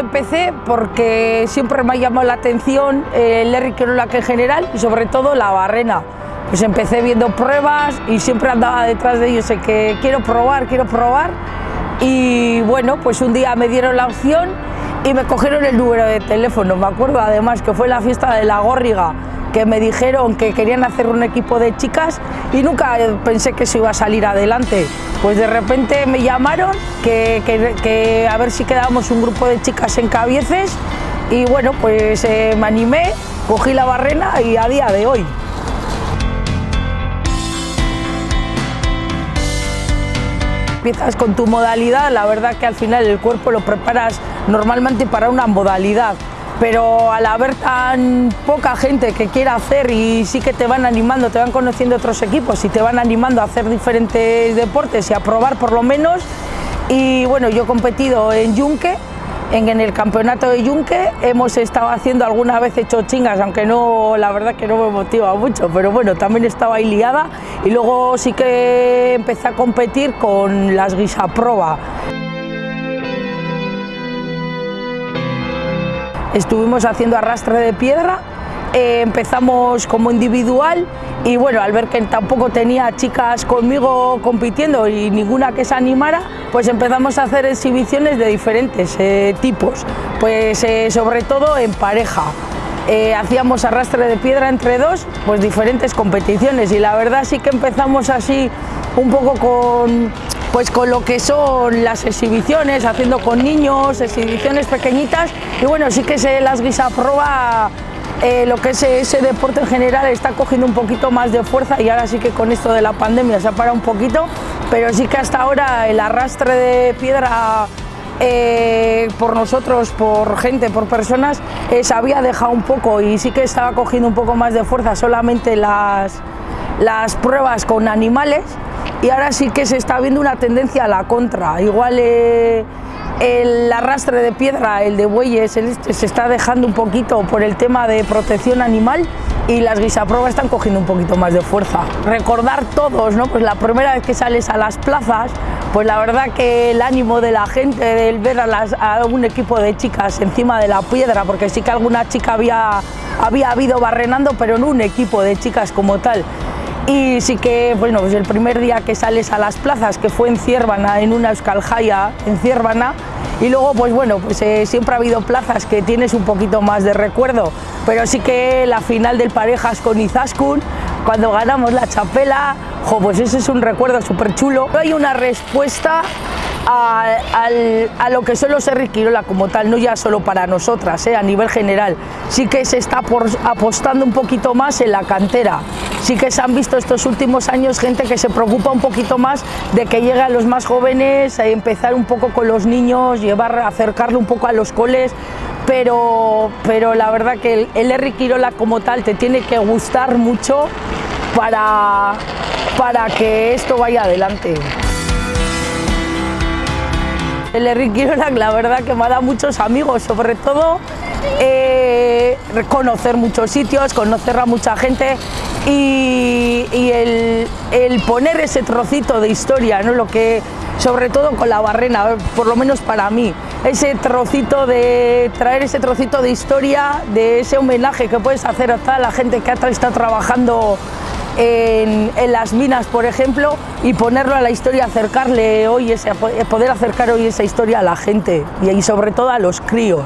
empecé porque siempre me ha llamado la atención el Larry que en general y sobre todo la barrena. Pues empecé viendo pruebas y siempre andaba detrás de ellos, sé que quiero probar, quiero probar. Y bueno, pues un día me dieron la opción y me cogieron el número de teléfono. Me acuerdo además que fue la fiesta de la Górriga que me dijeron que querían hacer un equipo de chicas y nunca pensé que eso iba a salir adelante. Pues de repente me llamaron que, a ver si quedábamos un grupo de chicas en Cabieces y bueno, pues eh, me animé, cogí la barrena y a día de hoy. Empiezas con tu modalidad, la verdad que al final el cuerpo lo preparas normalmente para una modalidad pero al haber tan poca gente que quiera hacer y sí que te van animando, te van conociendo otros equipos y te van animando a hacer diferentes deportes y a probar por lo menos. Y bueno, yo he competido en Yunque, en, el campeonato de Yunque, hemos estado haciendo alguna vez hecho chingas, aunque no, la verdad que no me motiva mucho, pero bueno, también estaba ahí liada y luego sí que empecé a competir con las guisaproba. Estuvimos haciendo arrastre de piedra, eh, empezamos como individual y bueno, al ver que tampoco tenía chicas conmigo compitiendo y ninguna que se animara, pues empezamos a hacer exhibiciones de diferentes eh, tipos, pues eh, sobre todo en pareja. hacíamos arrastre de piedra entre dos, pues diferentes competiciones y la verdad sí que empezamos así un poco con pues con lo que son las exhibiciones, haciendo con niños, exhibiciones pequeñitas y bueno, sí que se las guisa proba eh, lo que es ese deporte en general está cogiendo un poquito más de fuerza y ahora sí que con esto de la pandemia se ha parado un poquito, pero sí que hasta ahora el arrastre de piedra eh, por nosotros, por gente, por personas, eh, se había dejado un poco y sí que estaba cogiendo un poco más de fuerza solamente las, las pruebas con animales y ahora sí que se está viendo una tendencia a la contra. Igual eh, el arrastre de piedra, el de bueyes, este, se está dejando un poquito por el tema de protección animal y las guisapruebas están cogiendo un poquito más de fuerza. Recordar todos, ¿no? Pues la primera vez que sales a las plazas, pues la verdad que el ánimo de la gente, del ver a un equipo de chicas encima de la piedra, porque sí que alguna chica había, había habido barrenando, pero no un equipo de chicas como tal. Y sí que, bueno, pues el primer día que sales a las plazas, que fue en Ciervana, en una Euskaljaya en Ciervana, y luego, pues bueno, pues eh, siempre ha habido plazas que tienes un poquito más de recuerdo, pero sí que la final del Parejas con Izaskun, cuando ganamos la chapela, jo, pues ese es un recuerdo súper chulo. Hay una respuesta a, lo que son los Quirola como tal, no ya solo para nosotras, eh, a nivel general. Sí que se está apostando un poquito más en la cantera. Sí que se han visto estos últimos años gente que se preocupa un poquito más de que lleguen los más jóvenes, a empezar un poco con los niños, llevar, acercarlo un poco a los coles, pero, pero la verdad que el, el Quirola como tal te tiene que gustar mucho para, para que esto vaya adelante. El Enrique la verdad que me ha dado muchos amigos, sobre todo eh, conocer muchos sitios, conocer a mucha gente y, el, poner ese trocito de historia, ¿no? lo que, sobre todo con la barrena, por lo menos para mí, ese trocito de traer ese trocito de historia, de ese homenaje que puedes hacer a la gente que está trabajando en, las minas, por ejemplo, y ponerlo a la historia, acercarle hoy ese, poder acercar hoy esa historia a la gente y, y sobre todo a los críos.